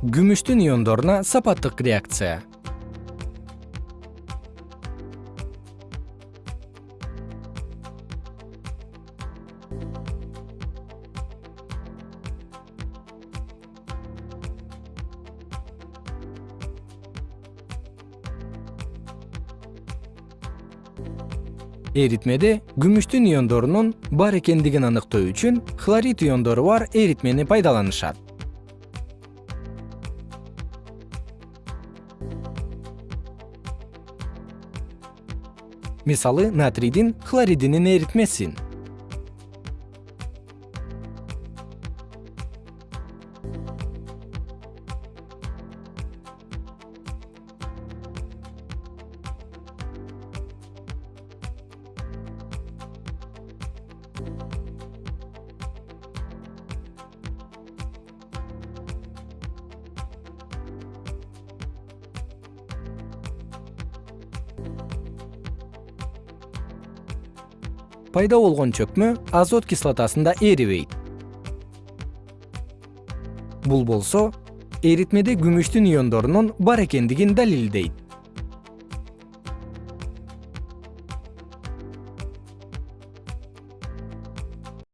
күмүштүн иондоруна сапаттык реакция. Эритмеде күмүштүн иондорунун бар экендигин аныктоо үчүн хлорид иондору бар эритмени пайдаланышат мисалы натрийдин хлоридинин эритмесин пайда болгон чөкмө азот кислотасында эрибейт бул болсо эритмеде күмүштүн иондорунун бар экендигин далилдейт